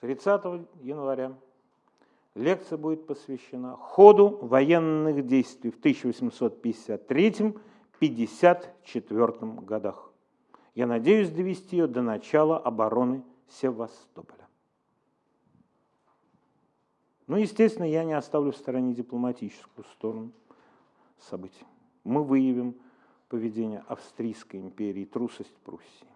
30 января лекция будет посвящена ходу военных действий в 1853-54 годах. Я надеюсь довести ее до начала обороны Севастополя. Ну, естественно, я не оставлю в стороне дипломатическую сторону событий. Мы выявим поведение Австрийской империи, трусость Пруссии.